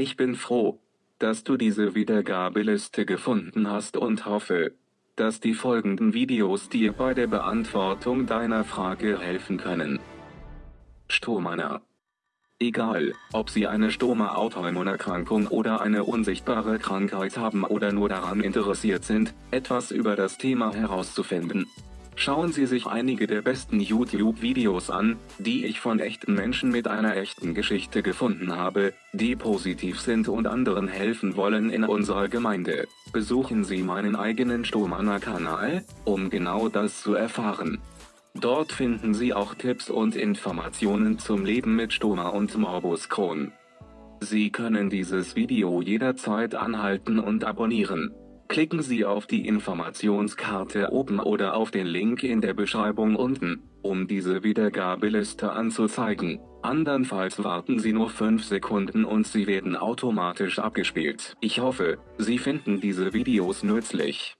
Ich bin froh, dass du diese Wiedergabeliste gefunden hast und hoffe, dass die folgenden Videos dir bei der Beantwortung deiner Frage helfen können. Stomana Egal, ob Sie eine Stoma-Autoimmunerkrankung oder eine unsichtbare Krankheit haben oder nur daran interessiert sind, etwas über das Thema herauszufinden. Schauen Sie sich einige der besten YouTube-Videos an, die ich von echten Menschen mit einer echten Geschichte gefunden habe, die positiv sind und anderen helfen wollen in unserer Gemeinde. Besuchen Sie meinen eigenen Stomana-Kanal, um genau das zu erfahren. Dort finden Sie auch Tipps und Informationen zum Leben mit Stoma und Morbus Crohn. Sie können dieses Video jederzeit anhalten und abonnieren. Klicken Sie auf die Informationskarte oben oder auf den Link in der Beschreibung unten, um diese Wiedergabeliste anzuzeigen. Andernfalls warten Sie nur 5 Sekunden und sie werden automatisch abgespielt. Ich hoffe, Sie finden diese Videos nützlich.